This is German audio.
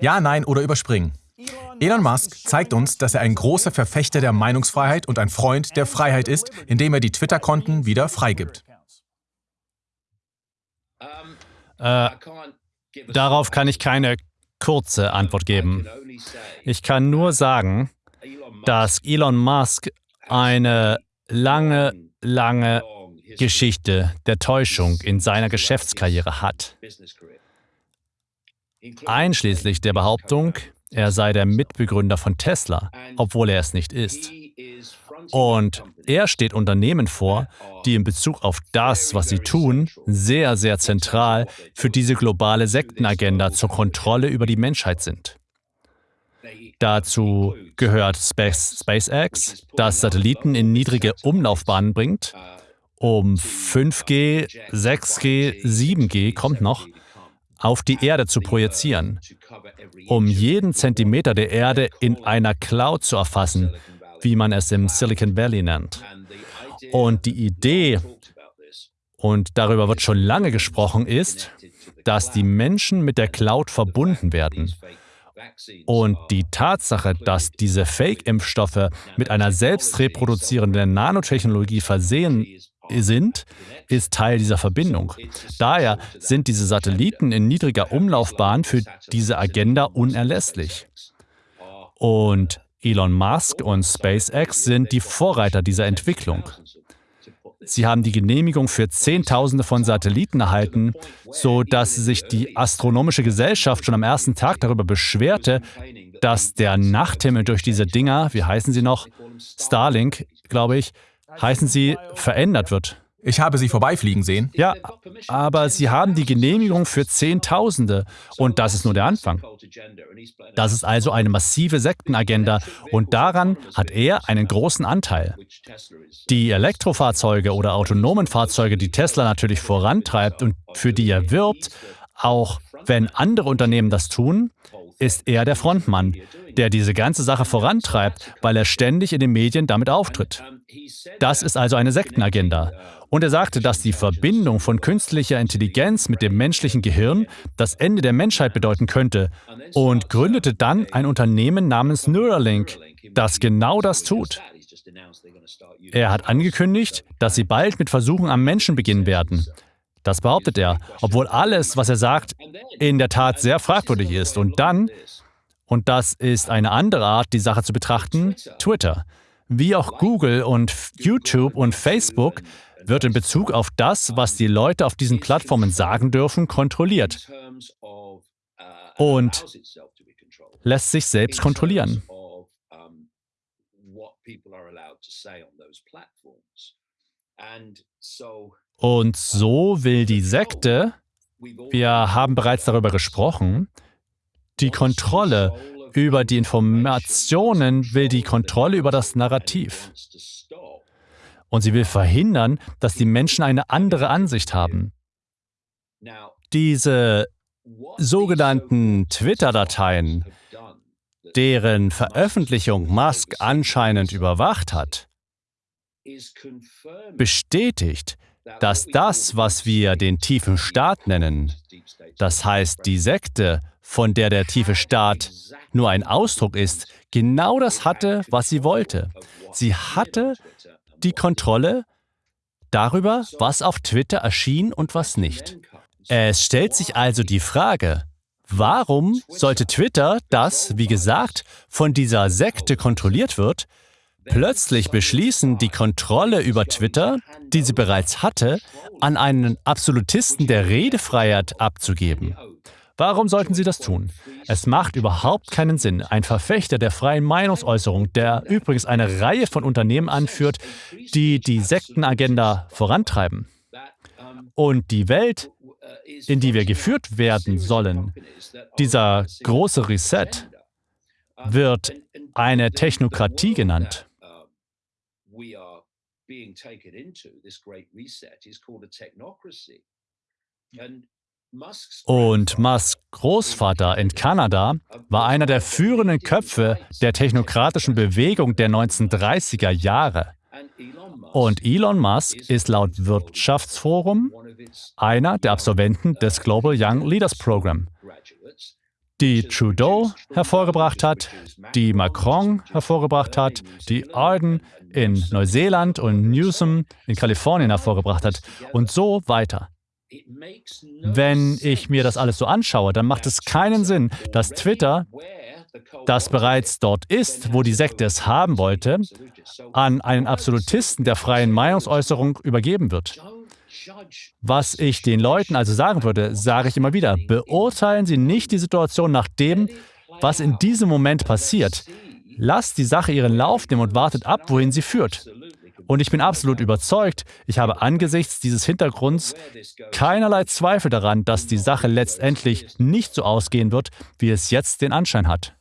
Ja, nein oder überspringen. Elon Musk zeigt uns, dass er ein großer Verfechter der Meinungsfreiheit und ein Freund der Freiheit ist, indem er die Twitter-Konten wieder freigibt. Äh, darauf kann ich keine kurze Antwort geben. Ich kann nur sagen, dass Elon Musk eine lange, lange Geschichte der Täuschung in seiner Geschäftskarriere hat. Einschließlich der Behauptung, er sei der Mitbegründer von Tesla, obwohl er es nicht ist. Und er steht Unternehmen vor, die in Bezug auf das, was sie tun, sehr, sehr zentral für diese globale Sektenagenda zur Kontrolle über die Menschheit sind. Dazu gehört Space, SpaceX, das Satelliten in niedrige Umlaufbahnen bringt, um 5G, 6G, 7G kommt noch, auf die Erde zu projizieren, um jeden Zentimeter der Erde in einer Cloud zu erfassen, wie man es im Silicon Valley nennt. Und die Idee, und darüber wird schon lange gesprochen, ist, dass die Menschen mit der Cloud verbunden werden. Und die Tatsache, dass diese Fake-Impfstoffe mit einer selbst reproduzierenden Nanotechnologie versehen sind, ist Teil dieser Verbindung. Daher sind diese Satelliten in niedriger Umlaufbahn für diese Agenda unerlässlich. Und Elon Musk und SpaceX sind die Vorreiter dieser Entwicklung. Sie haben die Genehmigung für Zehntausende von Satelliten erhalten, sodass sich die Astronomische Gesellschaft schon am ersten Tag darüber beschwerte, dass der Nachthimmel durch diese Dinger, wie heißen sie noch? Starlink, glaube ich, heißen sie, verändert wird. Ich habe sie vorbeifliegen sehen. Ja, aber sie haben die Genehmigung für Zehntausende und das ist nur der Anfang. Das ist also eine massive Sektenagenda und daran hat er einen großen Anteil. Die Elektrofahrzeuge oder autonomen Fahrzeuge, die Tesla natürlich vorantreibt und für die er wirbt, auch wenn andere Unternehmen das tun, ist er der Frontmann, der diese ganze Sache vorantreibt, weil er ständig in den Medien damit auftritt. Das ist also eine Sektenagenda. Und er sagte, dass die Verbindung von künstlicher Intelligenz mit dem menschlichen Gehirn das Ende der Menschheit bedeuten könnte und gründete dann ein Unternehmen namens Neuralink, das genau das tut. Er hat angekündigt, dass sie bald mit Versuchen am Menschen beginnen werden. Das behauptet er, obwohl alles, was er sagt, in der Tat sehr fragwürdig ist. Und dann, und das ist eine andere Art, die Sache zu betrachten, Twitter. Wie auch Google und YouTube und Facebook wird in Bezug auf das, was die Leute auf diesen Plattformen sagen dürfen, kontrolliert und lässt sich selbst kontrollieren. Und so will die Sekte, wir haben bereits darüber gesprochen, die Kontrolle über die Informationen, will die Kontrolle über das Narrativ. Und sie will verhindern, dass die Menschen eine andere Ansicht haben. Diese sogenannten Twitter-Dateien, deren Veröffentlichung Musk anscheinend überwacht hat, bestätigt, dass das, was wir den tiefen Staat nennen, das heißt die Sekte, von der der tiefe Staat nur ein Ausdruck ist, genau das hatte, was sie wollte. Sie hatte die Kontrolle darüber, was auf Twitter erschien und was nicht. Es stellt sich also die Frage, warum sollte Twitter, das, wie gesagt, von dieser Sekte kontrolliert wird, plötzlich beschließen, die Kontrolle über Twitter, die sie bereits hatte, an einen Absolutisten der Redefreiheit abzugeben? Warum sollten sie das tun? Es macht überhaupt keinen Sinn. Ein Verfechter der freien Meinungsäußerung, der übrigens eine Reihe von Unternehmen anführt, die die Sektenagenda vorantreiben. Und die Welt, in die wir geführt werden sollen, dieser große Reset, wird eine Technokratie genannt. Und Musks Großvater in Kanada war einer der führenden Köpfe der technokratischen Bewegung der 1930er Jahre. Und Elon Musk ist laut Wirtschaftsforum einer der Absolventen des Global Young Leaders Program. Die Trudeau hervorgebracht hat, die Macron hervorgebracht hat, die Arden in Neuseeland und Newsom in Kalifornien hervorgebracht hat und so weiter. Wenn ich mir das alles so anschaue, dann macht es keinen Sinn, dass Twitter, das bereits dort ist, wo die Sekte es haben wollte, an einen Absolutisten der freien Meinungsäußerung übergeben wird. Was ich den Leuten also sagen würde, sage ich immer wieder, beurteilen Sie nicht die Situation nach dem, was in diesem Moment passiert. Lasst die Sache ihren Lauf nehmen und wartet ab, wohin sie führt. Und ich bin absolut überzeugt, ich habe angesichts dieses Hintergrunds keinerlei Zweifel daran, dass die Sache letztendlich nicht so ausgehen wird, wie es jetzt den Anschein hat.